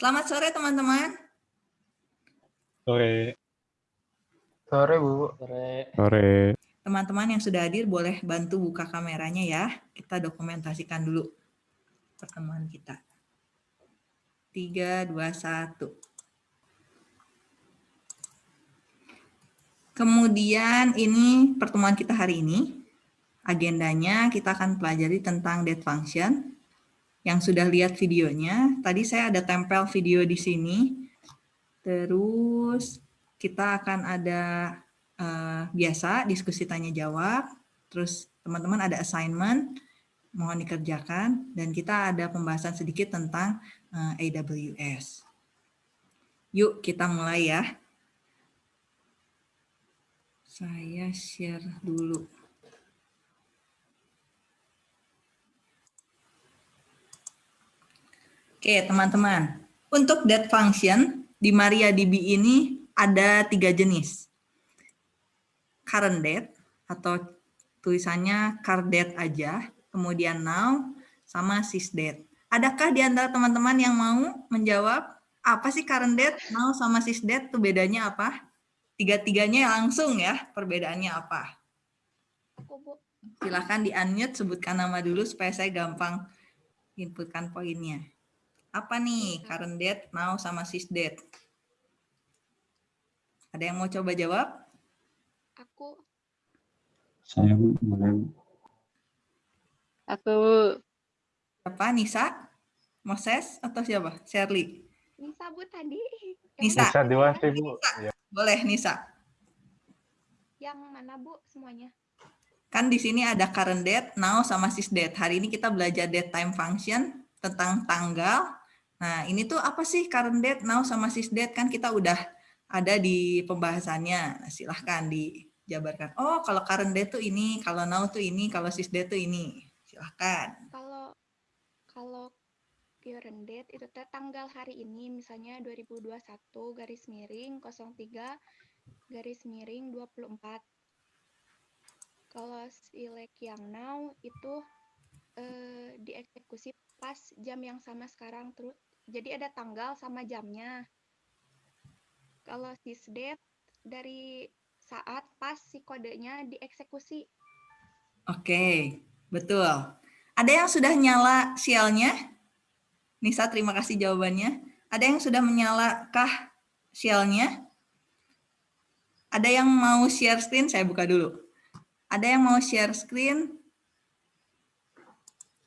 Selamat sore teman-teman. Sore. Sore, Bu. Sore. Sore. Teman-teman yang sudah hadir boleh bantu buka kameranya ya. Kita dokumentasikan dulu pertemuan kita. 3, 2, 1. Kemudian ini pertemuan kita hari ini. Agendanya kita akan pelajari tentang date function. Yang sudah lihat videonya, tadi saya ada tempel video di sini. Terus kita akan ada uh, biasa diskusi tanya jawab, terus teman-teman ada assignment, mohon dikerjakan, dan kita ada pembahasan sedikit tentang uh, eh, AWS. Yuk kita mulai ya. Saya share dulu. Oke teman-teman, untuk that function di MariaDB ini ada tiga jenis. Current date atau tulisannya card date aja, kemudian now, sama sysdate. Adakah di antara teman-teman yang mau menjawab apa sih current date, now, sama sysdate itu bedanya apa? Tiga-tiganya langsung ya, perbedaannya apa? Silahkan di-unmute, sebutkan nama dulu supaya saya gampang inputkan poinnya. Apa nih current date, now, sama sysdate? Ada yang mau coba jawab? Aku. Saya boleh. Aku. Siapa? Nisa? Moses? Atau siapa? Shirley? Nisa, Bu, tadi. Nisa. Nisa Dewasti, Bu. Nisa. Boleh, Nisa. Yang mana, Bu, semuanya? Kan di sini ada current date, now, sama sysdate. Hari ini kita belajar date time function tentang tanggal. Nah, ini tuh apa sih current date, now, sama sysdate? Kan kita udah ada di pembahasannya. Nah, silahkan dijabarkan. Oh, kalau current date tuh ini, kalau now tuh ini, kalau sys date tuh ini. Silahkan. Kalau kalau current date itu tanggal hari ini, misalnya 2021 garis miring 03 garis miring 24. Kalau select yang now itu eh, dieksekusi pas jam yang sama sekarang terus. Jadi ada tanggal sama jamnya. Kalau sysdate dari saat pas si kodenya dieksekusi. Oke, betul. Ada yang sudah nyala sialnya? Nisa, terima kasih jawabannya. Ada yang sudah menyalakah sialnya? Ada yang mau share screen? Saya buka dulu. Ada yang mau share screen?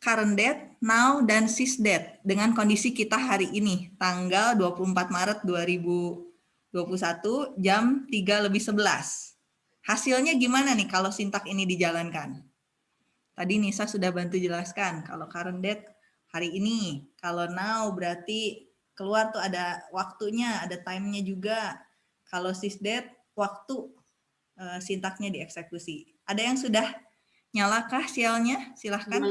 Current date, now, dan sysdate dengan kondisi kita hari ini, tanggal 24 Maret 2020 21 jam 3 lebih 11. Hasilnya gimana nih kalau sintak ini dijalankan? Tadi Nisa sudah bantu jelaskan, kalau current date hari ini, kalau now berarti keluar tuh ada waktunya, ada time-nya juga. Kalau sysdate, waktu uh, sintaknya dieksekusi. Ada yang sudah nyalakah sialnya? Silahkan.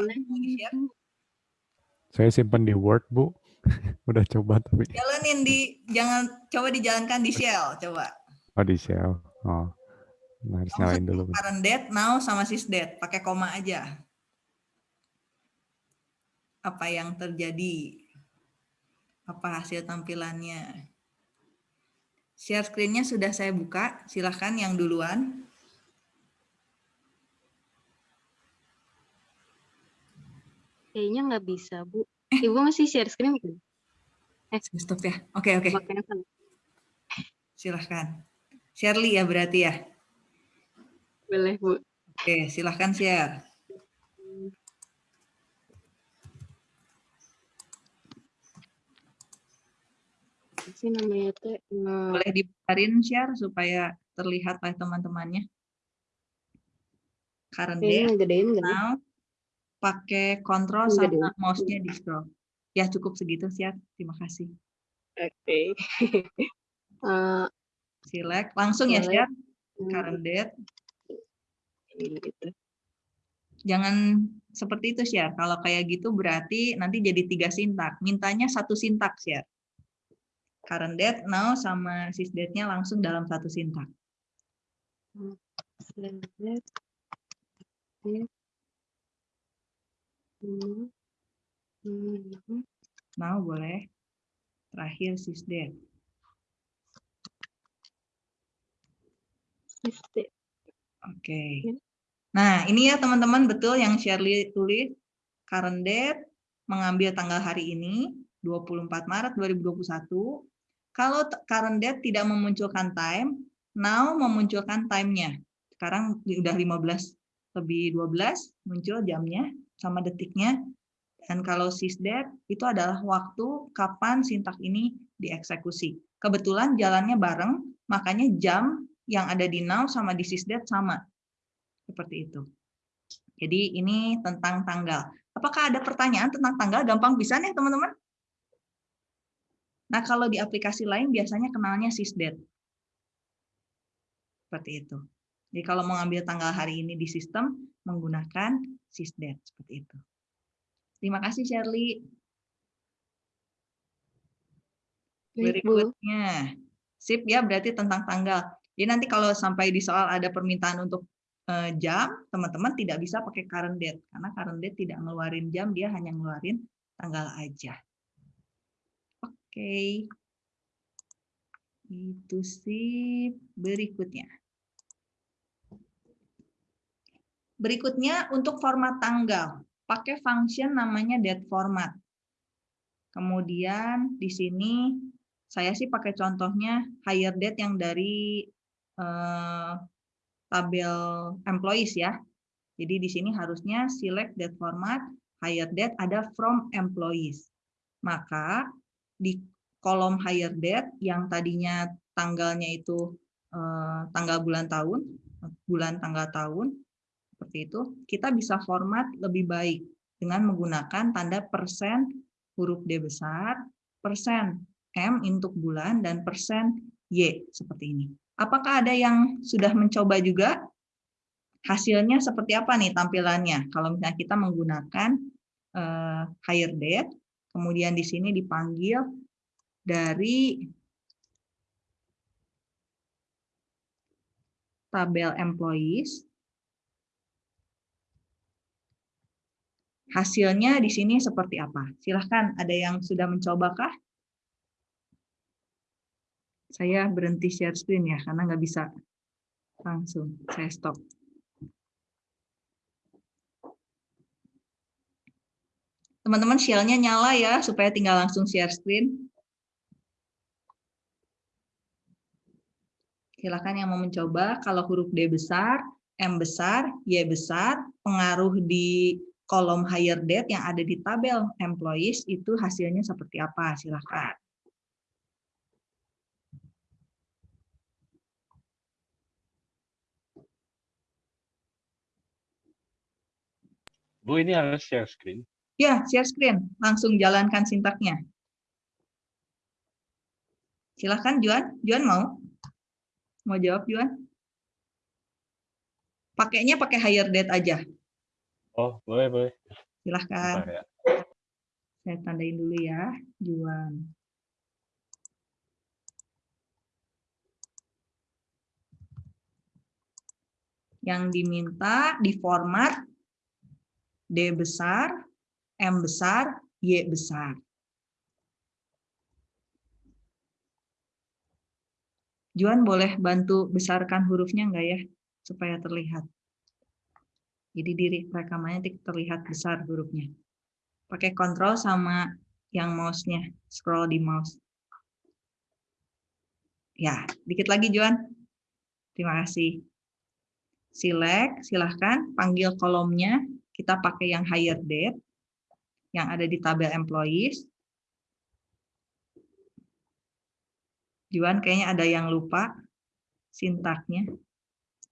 Saya simpan di Word, Bu. Udah coba tapi. Jalanin di jangan coba dijalankan di Shell coba. Oh di Shell. Oh. Nah, harus nyalain dulu. Current date, now sama sysdate, pakai koma aja. Apa yang terjadi? Apa hasil tampilannya? Share screen-nya sudah saya buka, silahkan yang duluan. Kayaknya nggak bisa, Bu. Ibu masih share screen bukan? Eh, stop ya. Oke, oke. Silahkan. Shirley ya berarti ya? Boleh, Bu. Oke, silahkan share. Sih namanya teh. Boleh dibarin share supaya terlihat oleh teman-temannya. Current gedein, now, pakai kontrol sama mouse-nya di scroll. Ya cukup segitu siap. Terima kasih. Oke. Okay. uh, Select langsung ya siap. Current date. Gitu. Jangan seperti itu ya. Kalau kayak gitu berarti nanti jadi tiga sintak. Mintanya satu sintak ya. Current date, now sama sys date-nya langsung dalam satu sintak. Mau boleh. Terakhir sysdate. Sysdate. Oke. Ya. Nah, ini ya teman-teman betul yang Shirley tulis. Current date mengambil tanggal hari ini 24 Maret 2021. Kalau current date tidak memunculkan time, now memunculkan time-nya. Sekarang udah 15 lebih 12 muncul jamnya sama detiknya. Dan kalau sysdate itu adalah waktu kapan sintak ini dieksekusi. Kebetulan jalannya bareng, makanya jam yang ada di now sama di sysdate sama. Seperti itu. Jadi ini tentang tanggal. Apakah ada pertanyaan tentang tanggal? Gampang bisa nih teman-teman? Nah kalau di aplikasi lain biasanya kenalnya sysdate. Seperti itu. Jadi kalau mau ngambil tanggal hari ini di sistem, menggunakan sysdate. Seperti itu. Terima kasih Shirley. Berikutnya. Sip ya, berarti tentang tanggal. Jadi nanti kalau sampai di soal ada permintaan untuk eh, jam, teman-teman tidak bisa pakai current date. Karena current date tidak ngeluarin jam, dia hanya ngeluarin tanggal aja. Oke. Itu sih berikutnya. Berikutnya untuk format tanggal, pakai function namanya date format. Kemudian di sini saya sih pakai contohnya hire date yang dari eh, tabel employees ya. Jadi di sini harusnya select date format, hire date ada from employees. Maka di kolom hire date yang tadinya tanggalnya itu eh, tanggal bulan tahun, bulan tanggal tahun, seperti itu, kita bisa format lebih baik dengan menggunakan tanda persen huruf D besar, persen M untuk bulan, dan persen Y seperti ini. Apakah ada yang sudah mencoba juga? Hasilnya seperti apa nih tampilannya? Kalau misalnya kita menggunakan uh, hire date, kemudian di sini dipanggil dari tabel employees, Hasilnya di sini seperti apa? Silahkan, ada yang sudah mencobakah? Saya berhenti share screen ya, karena nggak bisa langsung. Saya stop. Teman-teman shell-nya nyala ya, supaya tinggal langsung share screen. Silakan yang mau mencoba, kalau huruf D besar, M besar, Y besar, pengaruh di kolom hire date yang ada di tabel employees itu hasilnya seperti apa? Silahkan. Bu, ini harus share screen. Ya, share screen. Langsung jalankan sintaknya. Silahkan, Juan. Juan mau? Mau jawab, Juan? Pakainya pakai hire date aja. Oh, boleh, boleh. Silahkan. Bentar ya. Saya tandain dulu ya, Juan. Yang diminta di format D besar, M besar, Y besar. Juan boleh bantu besarkan hurufnya enggak ya, supaya terlihat. Jadi diri rekamannya terlihat besar hurufnya. Pakai kontrol sama yang mouse-nya, scroll di mouse. Ya, dikit lagi Juan. Terima kasih. Select, silahkan panggil kolomnya. Kita pakai yang hire date, yang ada di tabel employees. Juan kayaknya ada yang lupa sintaknya.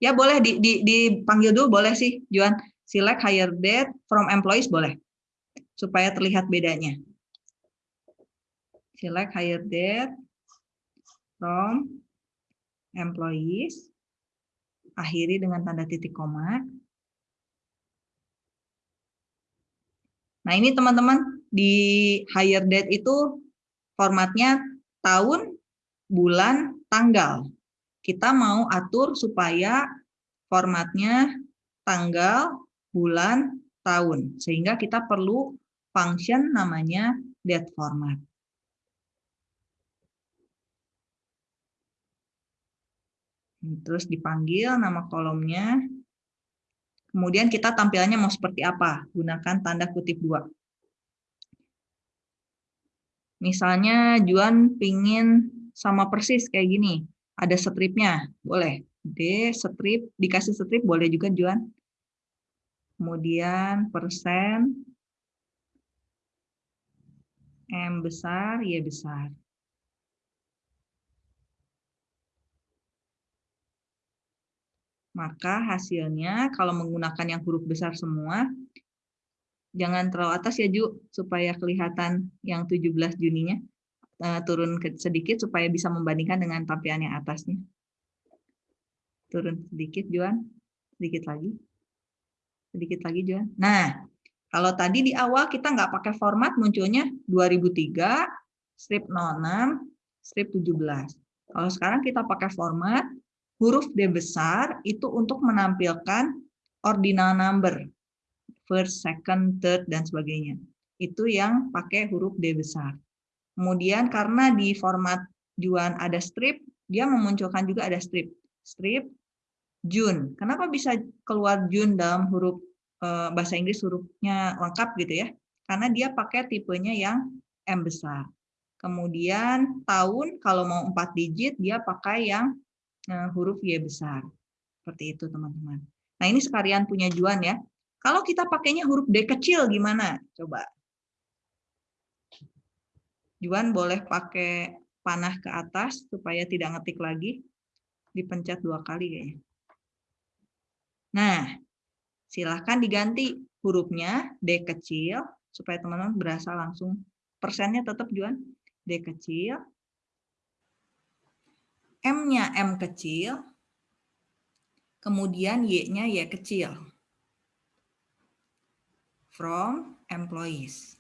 Ya boleh di, di, dipanggil dulu boleh sih Juan. Select hire date from employees boleh. Supaya terlihat bedanya. Select hire date from employees. Akhiri dengan tanda titik koma. Nah ini teman-teman di hire date itu formatnya tahun, bulan, tanggal kita mau atur supaya formatnya tanggal, bulan, tahun. Sehingga kita perlu function namanya date format. Terus dipanggil nama kolomnya. Kemudian kita tampilannya mau seperti apa? Gunakan tanda kutip dua. Misalnya Juan pingin sama persis kayak gini. Ada stripnya, boleh. D strip, dikasih strip boleh juga Juan. Kemudian persen, M besar, Y besar. Maka hasilnya kalau menggunakan yang huruf besar semua, jangan terlalu atas ya Ju, supaya kelihatan yang 17 Juninya. Uh, turun sedikit supaya bisa membandingkan dengan tampilan yang atasnya. Turun sedikit Juan, sedikit lagi. Sedikit lagi Juan. Nah, kalau tadi di awal kita nggak pakai format munculnya 2003, strip 06, strip 17. Kalau sekarang kita pakai format, huruf D besar itu untuk menampilkan ordinal number, first, second, third, dan sebagainya. Itu yang pakai huruf D besar. Kemudian karena di format Juan ada strip, dia memunculkan juga ada strip. Strip June. Kenapa bisa keluar June dalam huruf eh, bahasa Inggris hurufnya lengkap gitu ya? Karena dia pakai tipenya yang M besar. Kemudian tahun kalau mau 4 digit dia pakai yang Eh, huruf Y besar. Seperti itu teman-teman. Nah ini sekalian punya Juan ya. Kalau kita pakainya huruf D kecil gimana? Coba. Juan boleh pakai panah ke atas supaya tidak ngetik lagi. Dipencet dua kali kayaknya. Nah, silahkan diganti hurufnya D kecil supaya teman-teman berasa langsung persennya tetap Juan D kecil M-nya M kecil, kemudian Y-nya Y kecil. From employees.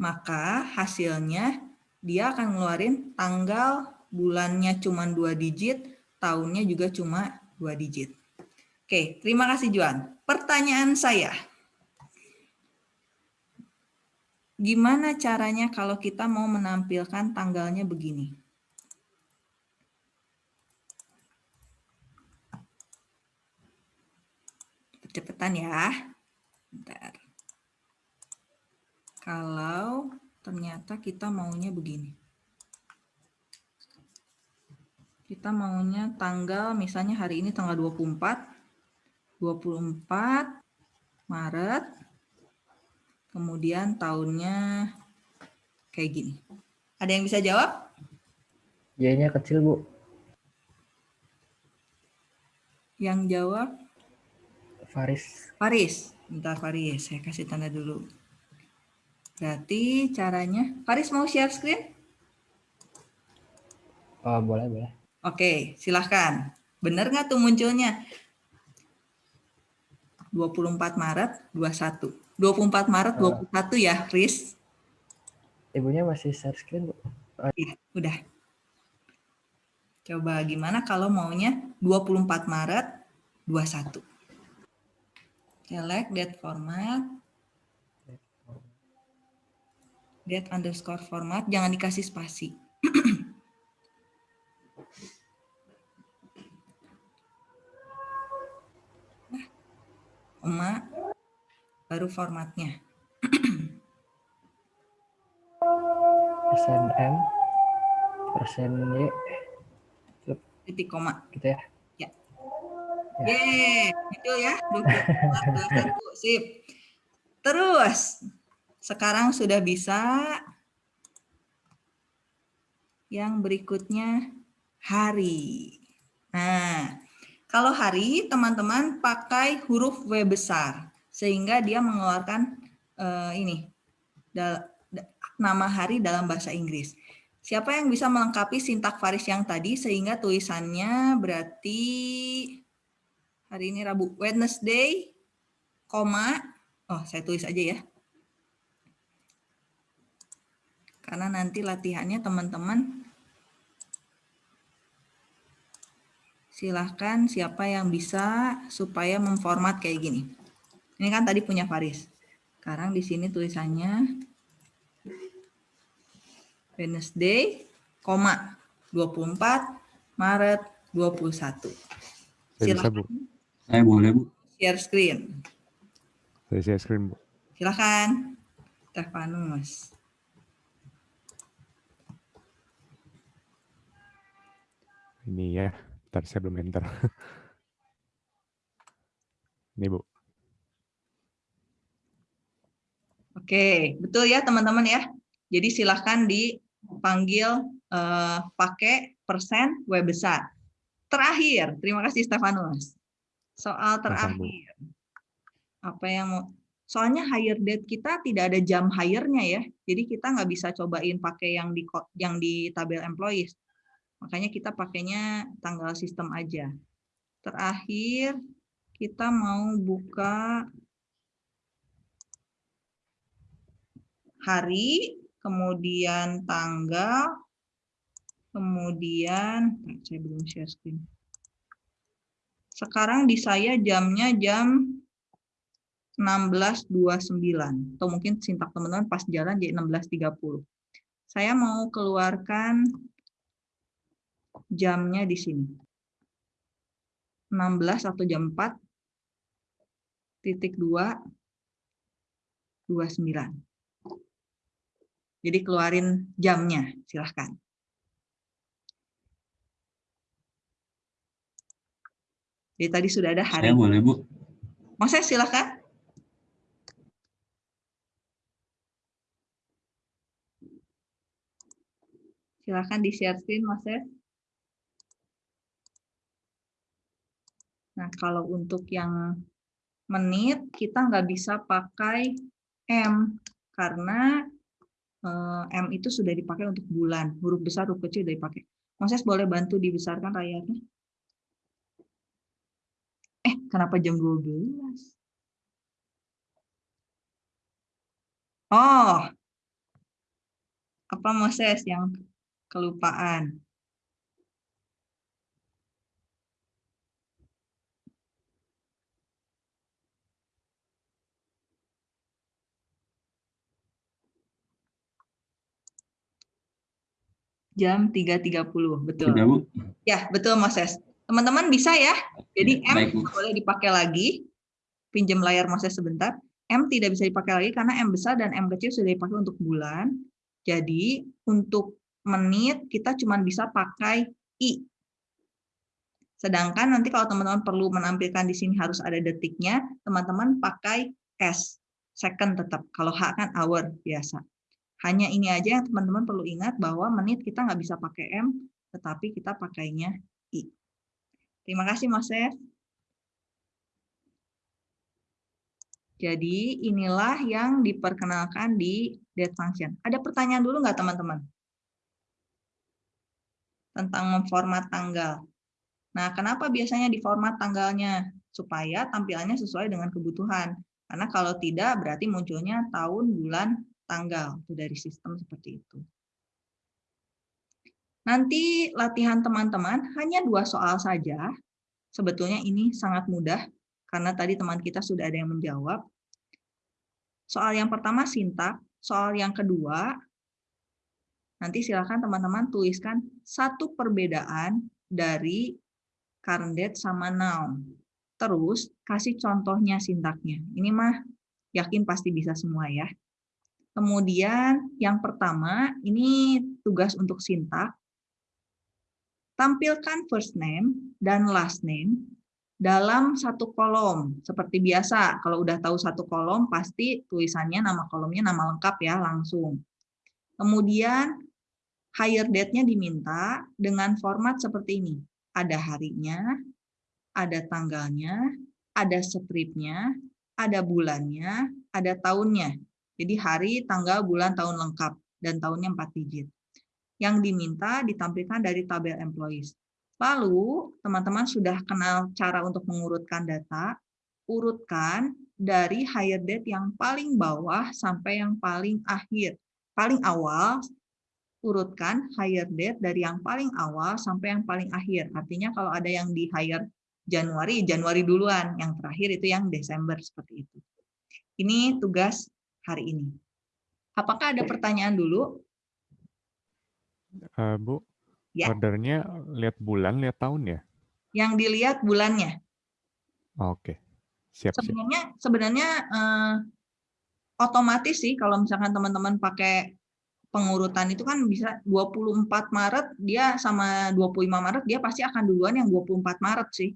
Maka hasilnya dia akan ngeluarin tanggal bulannya cuma dua digit, tahunnya juga cuma dua digit. Oke, terima kasih Juan. Pertanyaan saya, Gimana caranya kalau kita mau menampilkan tanggalnya begini? Cepetan ya. Bentar. Kalau ternyata kita maunya begini. Kita maunya tanggal, misalnya hari ini tanggal 24, 24 Maret Kemudian tahunnya kayak gini. Ada yang bisa jawab? Y-nya kecil, Bu. Yang jawab? Faris. Faris. Bentar Faris, saya kasih tanda dulu. Berarti caranya, Faris mau share screen? Oh, boleh, boleh. Oke, silahkan. Benar nggak tuh munculnya? 24 Maret 21. 24 Maret 21 uh, ya, Riz? Ibunya masih share screen, Bu. Oh. Iya, udah. Coba gimana kalau maunya 24 Maret 21. Select date format. Date underscore format, jangan dikasih spasi. nah, Emak baru formatnya. persen M, persen Y, titik koma. Gitu ya? Ya. ya. Yeay, itu ya. 21, sip. Terus, sekarang sudah bisa yang berikutnya hari. Nah, kalau hari teman-teman pakai huruf W besar sehingga dia mengeluarkan uh, ini nama hari dalam bahasa Inggris. Siapa yang bisa melengkapi sintak Faris yang tadi sehingga tulisannya berarti hari ini Rabu Wednesday, koma, oh saya tulis aja ya. Karena nanti latihannya teman-teman silahkan siapa yang bisa supaya memformat kayak gini. Ini kan tadi punya Faris. Sekarang di sini tulisannya Wednesday, koma 24 Maret 21. Saya bisa, Bu. Silakan Saya boleh, Bu. share screen. Saya share screen, Bu. Silakan. Stefanus. Ini ya, ntar saya belum enter. Ini, Bu. Oke, betul ya teman-teman ya. Jadi silahkan dipanggil eh, pakai persen W besar. Terakhir, terima kasih Stefanus. Soal terakhir. Apa yang mau Soalnya hire date kita tidak ada jam hire-nya ya. Jadi kita nggak bisa cobain pakai yang di yang di tabel employees. Makanya kita pakainya tanggal sistem aja. Terakhir kita mau buka hari, kemudian tanggal, kemudian saya belum share screen. Sekarang di saya jamnya jam 16.29 atau mungkin sintak teman-teman pas jalan jadi 16.30. Saya mau keluarkan jamnya di sini. 16 atau jam 4 titik 2 29. Jadi keluarin jamnya, silahkan. Jadi tadi sudah ada hari. Saya boleh, Bu. Moses silahkan. Silahkan di share screen Moses. Nah kalau untuk yang menit kita nggak bisa pakai M karena eh, M itu sudah dipakai untuk bulan. Huruf besar, huruf kecil sudah dipakai. Moses boleh bantu dibesarkan layarnya? Eh, kenapa jam 12? Oh, apa Moses yang kelupaan? Jam 3.30, betul. Sudah, Bu. Ya, betul Moses. Teman-teman bisa ya. Jadi M Baik, boleh dipakai lagi. Pinjam layar Moses sebentar. M tidak bisa dipakai lagi karena M besar dan M kecil sudah dipakai untuk bulan. Jadi untuk menit kita cuma bisa pakai I. Sedangkan nanti kalau teman-teman perlu menampilkan di sini harus ada detiknya, teman-teman pakai S. Second tetap. Kalau H kan hour biasa. Hanya ini aja yang teman-teman perlu ingat bahwa menit kita nggak bisa pakai M, tetapi kita pakainya I. Terima kasih, Moses. Jadi inilah yang diperkenalkan di date function. Ada pertanyaan dulu nggak teman-teman? Tentang memformat tanggal. Nah, kenapa biasanya diformat tanggalnya? Supaya tampilannya sesuai dengan kebutuhan. Karena kalau tidak berarti munculnya tahun, bulan, tanggal. Itu dari sistem seperti itu. Nanti latihan teman-teman hanya dua soal saja. Sebetulnya ini sangat mudah karena tadi teman kita sudah ada yang menjawab. Soal yang pertama sintak, soal yang kedua nanti silakan teman-teman tuliskan satu perbedaan dari current sama noun. Terus kasih contohnya sintaknya. Ini mah yakin pasti bisa semua ya. Kemudian yang pertama ini tugas untuk sintak. Tampilkan first name dan last name dalam satu kolom. Seperti biasa, kalau udah tahu satu kolom, pasti tulisannya nama kolomnya nama lengkap ya, langsung. Kemudian, hire date-nya diminta dengan format seperti ini. Ada harinya, ada tanggalnya, ada stripnya, ada bulannya, ada tahunnya. Jadi hari, tanggal, bulan, tahun lengkap, dan tahunnya 4 digit. Yang diminta ditampilkan dari tabel employees. Lalu, teman-teman sudah kenal cara untuk mengurutkan data, urutkan dari hire date yang paling bawah sampai yang paling akhir. Paling awal, urutkan hire date dari yang paling awal sampai yang paling akhir. Artinya kalau ada yang di hire Januari, Januari duluan. Yang terakhir itu yang Desember, seperti itu. Ini tugas hari ini. Apakah ada pertanyaan dulu? Eh, Bu, Ya. ordernya lihat bulan, lihat tahun ya? Yang dilihat bulannya. Oke, siap siap. Sebenarnya sebenarnya eh, otomatis sih kalau misalkan teman-teman pakai pengurutan itu kan bisa 24 Maret dia sama 25 Maret dia pasti akan duluan yang 24 Maret sih.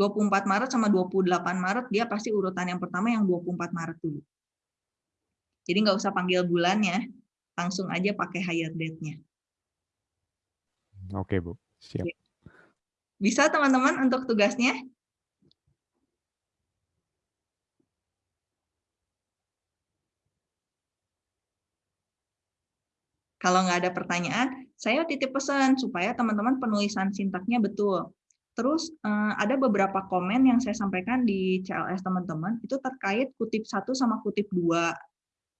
24 Maret sama 28 Maret dia pasti urutan yang pertama yang 24 Maret dulu. Jadi nggak usah panggil bulannya, langsung aja pakai higher date-nya. Oke Bu, siap. Bisa teman-teman untuk tugasnya? Kalau nggak ada pertanyaan, saya titip pesan supaya teman-teman penulisan sintaknya betul. Terus eh, ada beberapa komen yang saya sampaikan di CLS teman-teman, itu terkait kutip 1 sama kutip 2.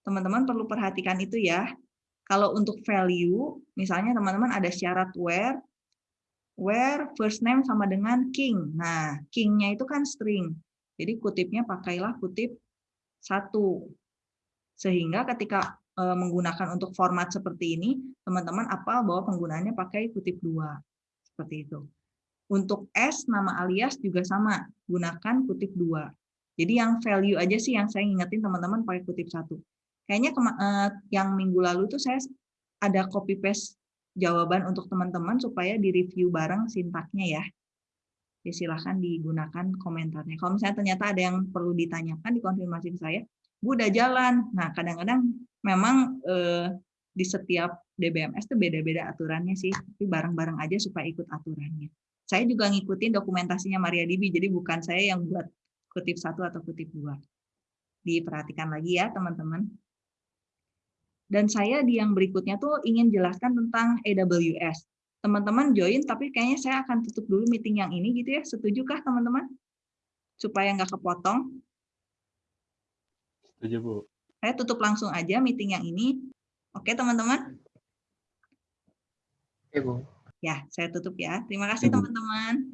Teman-teman perlu perhatikan itu ya. Kalau untuk value, misalnya teman-teman ada syarat where, where first name sama dengan king. Nah, king-nya itu kan string. Jadi kutipnya pakailah kutip satu. Sehingga ketika eh, menggunakan untuk format seperti ini, teman-teman apal bahwa penggunaannya pakai kutip dua. Seperti itu. Untuk S, nama alias juga sama. Gunakan kutip dua. Jadi yang value aja sih yang saya ingetin teman-teman pakai kutip satu. Kayaknya eh, yang minggu lalu tuh saya ada copy paste jawaban untuk teman-teman supaya di-review bareng sintaknya ya. Ya, silahkan digunakan komentarnya. Kalau misalnya ternyata ada yang perlu ditanyakan, dikonfirmasi ke saya, Bu udah jalan. Nah, kadang-kadang memang eh, di setiap DBMS itu beda-beda aturannya sih, tapi bareng-bareng aja supaya ikut aturannya. Saya juga ngikutin dokumentasinya MariaDB, jadi bukan saya yang buat kutip satu atau kutip dua. Diperhatikan lagi ya, teman-teman. Dan saya di yang berikutnya tuh ingin jelaskan tentang AWS. Teman-teman join, tapi kayaknya saya akan tutup dulu meeting yang ini gitu ya. Setujukah teman-teman? Supaya nggak kepotong. Setuju, Bu. Saya tutup langsung aja meeting yang ini. Oke teman-teman? Oke, Bu. Ya, saya tutup ya. Terima kasih teman-teman.